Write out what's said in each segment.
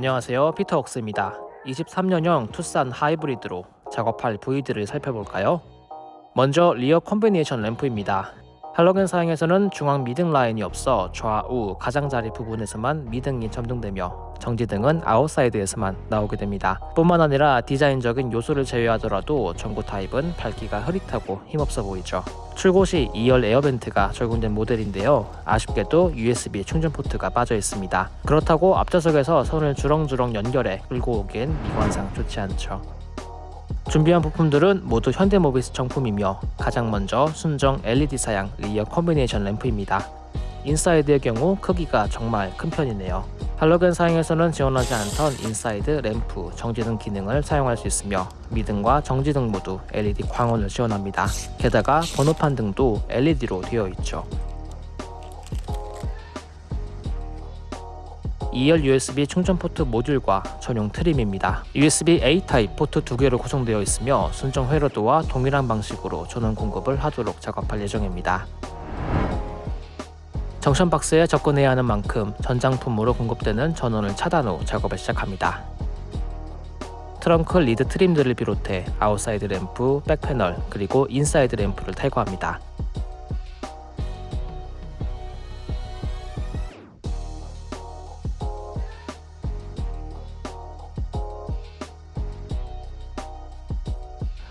안녕하세요. 피터웍스입니다. 23년형 투싼 하이브리드로 작업할 부위들을 살펴볼까요? 먼저 rear 컴비네이션 램프입니다 할로겐 사양에서는 중앙 미등 라인이 없어 좌우 가장자리 부분에서만 미등이 점등되며 정지등은 아웃사이드에서만 나오게 됩니다. 뿐만 아니라 디자인적인 요소를 제외하더라도 전구 타입은 밝기가 흐릿하고 힘없어 보이죠. 출고 시 2열 air vent가 적용된 모델인데요. 아쉽게도 USB 충전 포트가 빠져 있습니다. 그렇다고 앞좌석에서 선을 주렁주렁 연결해 끌고 오기엔 미관상 좋지 않죠. 준비한 부품들은 모두 현대모비스 정품이며 가장 먼저 순정 LED 사양 rear 컴비네이션 램프입니다. 인사이드의 경우 크기가 정말 큰 편이네요. 할로겐 사양에서는 지원하지 않던 인사이드 램프, 정지등 기능을 사용할 수 있으며 미등과 정지등 모두 LED 광원을 지원합니다. 게다가 번호판 등도 LED로 되어 있죠. 2열 USB 충전 포트 모듈과 전용 trim입니다. USB A 타입 포트 두 개로 구성되어 있으며 순정 회로도와 동일한 방식으로 전원 공급을 하도록 작업할 예정입니다. junction 박스에 접근해야 하는 만큼 전장품으로 공급되는 전원을 차단 후 작업을 시작합니다. 트렁크 lid trim들을 비롯해 아웃사이드 램프, back panel, 그리고 인사이드 램프를 탈거합니다.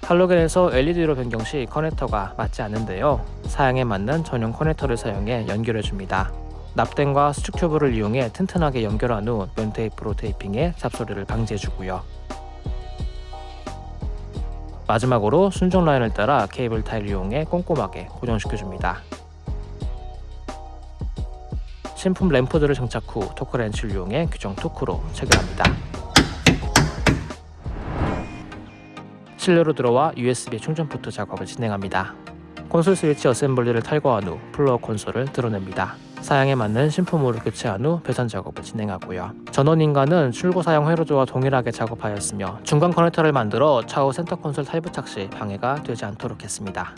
할로겐에서 LED로 변경 시 커넥터가 맞지 않는데요. 사양에 맞는 전용 커넥터를 사용해 연결해 줍니다. 납땜과 수축 튜브를 이용해 튼튼하게 연결한 후 면테이프로 테이핑해 잡소리를 방지해 주고요. 마지막으로 순정 라인을 따라 케이블 타이를 이용해 꼼꼼하게 고정시켜 줍니다. 신품 램프들을 장착 후 토크렌치를 이용해 규정 토크로 체결합니다. 실내로 들어와 USB 충전 포트 작업을 진행합니다. 콘솔 스위치 어셈블리를 탈거한 후 플로어 콘솔을 들어냅니다. 사양에 맞는 신품으로 교체한 후 배선 작업을 진행하고요. 전원 인가는 출고 사양 회로도와 동일하게 작업하였으며 중간 커넥터를 만들어 차후 센터 콘솔 탈부착 시 방해가 되지 않도록 했습니다.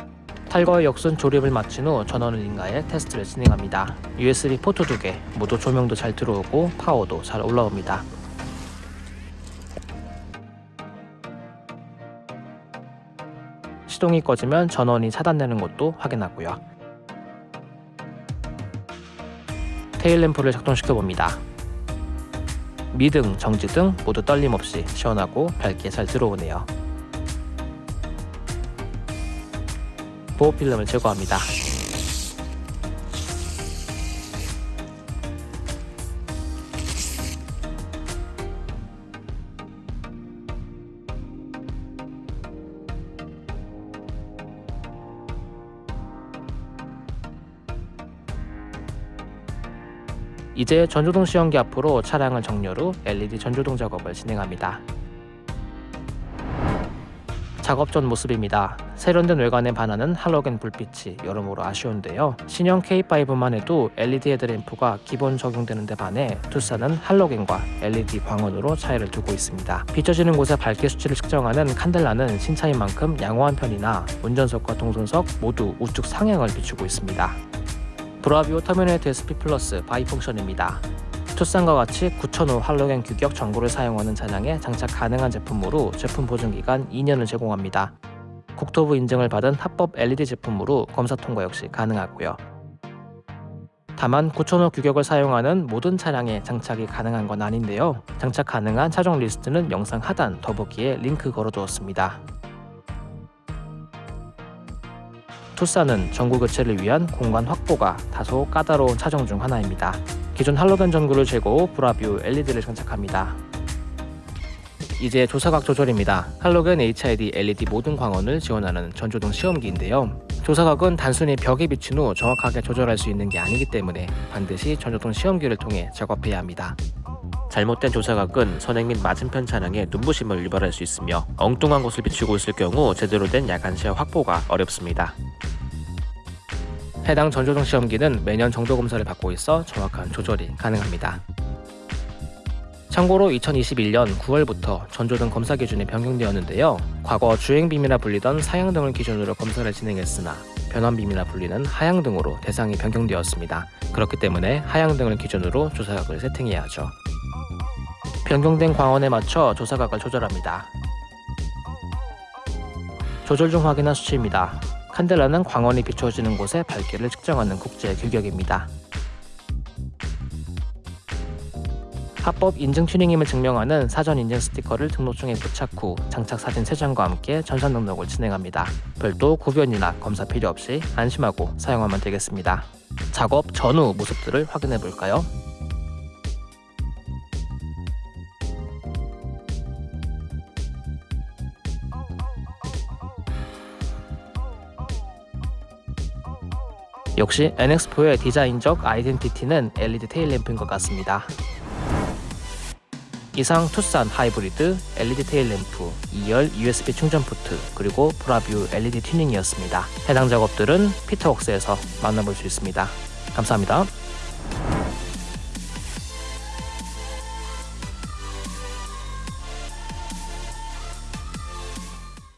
탈거의 역순 조립을 마친 후 전원을 인가해 테스트를 진행합니다. USB 포트 2개, 모두 조명도 잘 들어오고 파워도 잘 올라옵니다. 시동이 꺼지면 전원이 차단되는 것도 확인하고요. 테일램프를 작동시켜 봅니다. 미등, 정지등 모두 떨림 없이 시원하고 밝게 잘 들어오네요. 보호 필름을 제거합니다. 이제 전조등 시험기 앞으로 차량을 정렬 후 LED 전조등 작업을 진행합니다. 작업 전 모습입니다. 세련된 외관에 반하는 할로겐 불빛이 여러모로 아쉬운데요. 신형 K5만 해도 LED 헤드램프가 기본 적용되는 데 반해 투싼은 할로겐과 LED 광원으로 차이를 두고 있습니다. 비춰지는 곳의 밝기 수치를 측정하는 칸델라는 신차인 만큼 양호한 편이나 운전석과 동선석 모두 우측 상향을 비추고 있습니다. 브라뷰 터미네이트 SP 플러스 bi-function입니다. 투싼과 같이 9000호 할로겐 규격 전구를 사용하는 차량에 장착 가능한 제품으로 제품 보증기간 2년을 제공합니다. 국토부 인증을 받은 합법 LED 제품으로 검사 통과 역시 가능하고요. 다만 9000호 규격을 사용하는 모든 차량에 장착이 가능한 건 아닌데요. 장착 가능한 차종 리스트는 영상 하단 더보기에 링크 걸어두었습니다. 투싼은 전구 교체를 위한 공간 확보가 다소 까다로운 차종 중 하나입니다. 기존 할로겐 전구를 후 브라뷰 LED를 장착합니다. 이제 조사각 조절입니다. 할로겐 HID LED 모든 광원을 지원하는 전조등 시험기인데요. 조사각은 단순히 벽에 비친 후 정확하게 조절할 수 있는 게 아니기 때문에 반드시 전조등 시험기를 통해 작업해야 합니다. 잘못된 조사각은 선행 및 맞은편 차량에 눈부심을 유발할 수 있으며 엉뚱한 곳을 비추고 있을 경우 제대로 된 야간 시야 확보가 어렵습니다. 해당 전조등 시험기는 매년 정도 검사를 받고 있어 정확한 조절이 가능합니다. 참고로 2021년 9월부터 전조등 검사 기준이 변경되었는데요. 과거 주행빔이라 불리던 사양등을 기준으로 검사를 진행했으나 변환빔이라 불리는 하향등으로 대상이 변경되었습니다. 그렇기 때문에 하향등을 기준으로 조사각을 세팅해야 하죠. 변경된 광원에 맞춰 조사각을 조절합니다. 조절 중 확인한 수치입니다. 칸델라는 광원이 비춰지는 곳의 밝기를 측정하는 국제 규격입니다. 합법 인증 튜닝임을 증명하는 사전 인증 스티커를 등록증에 부착 후 장착 사진 3장과 함께 전산 등록을 진행합니다. 별도 구변이나 검사 필요 없이 안심하고 사용하면 되겠습니다. 작업 전후 모습들을 확인해 볼까요? 역시 NX4의 디자인적 아이덴티티는 LED 테일램프인 것 같습니다. 이상 투싼 하이브리드 LED 테일램프, 2열 USB 충전 포트, 그리고 브라뷰 LED 튜닝이었습니다. 해당 작업들은 피터웍스에서 만나볼 수 있습니다. 감사합니다.